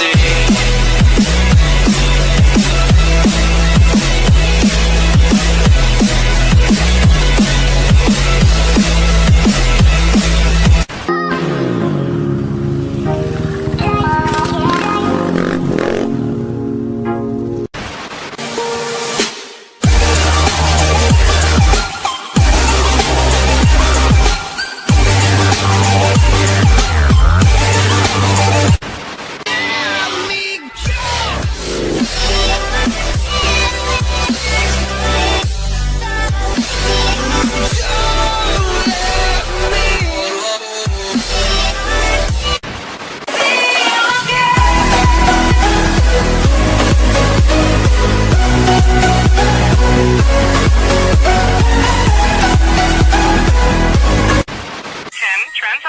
see.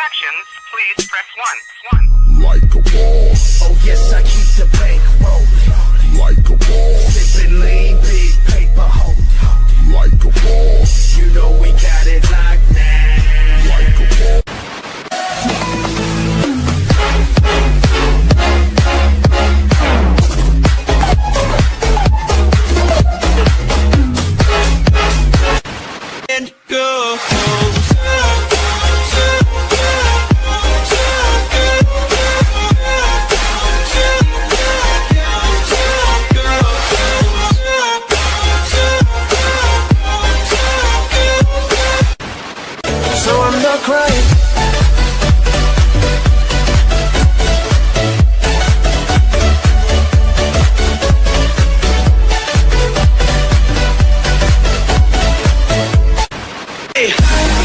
Transactions, please press one. One. like a boss, Oh yes, I keep the bank rolling. like a boss, Sipping lean,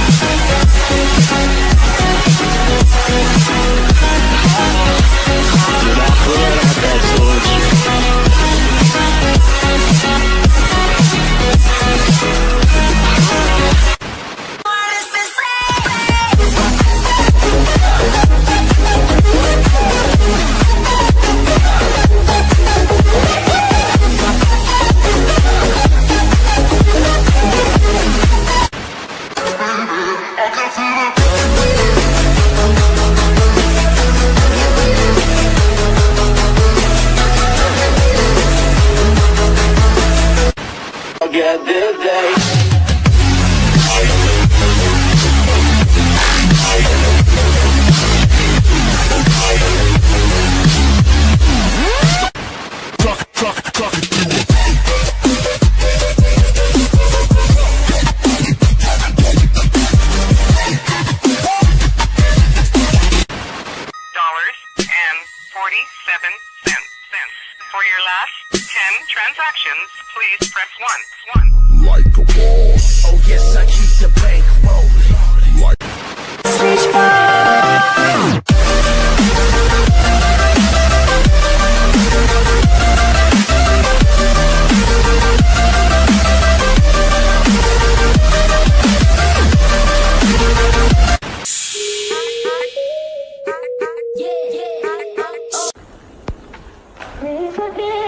Get the day. Truck, Dollars and forty-seven cents. For your last ten transactions, please press one. One. like a boss, Oh yes, I keep the bank rolling. like Please forgive oh.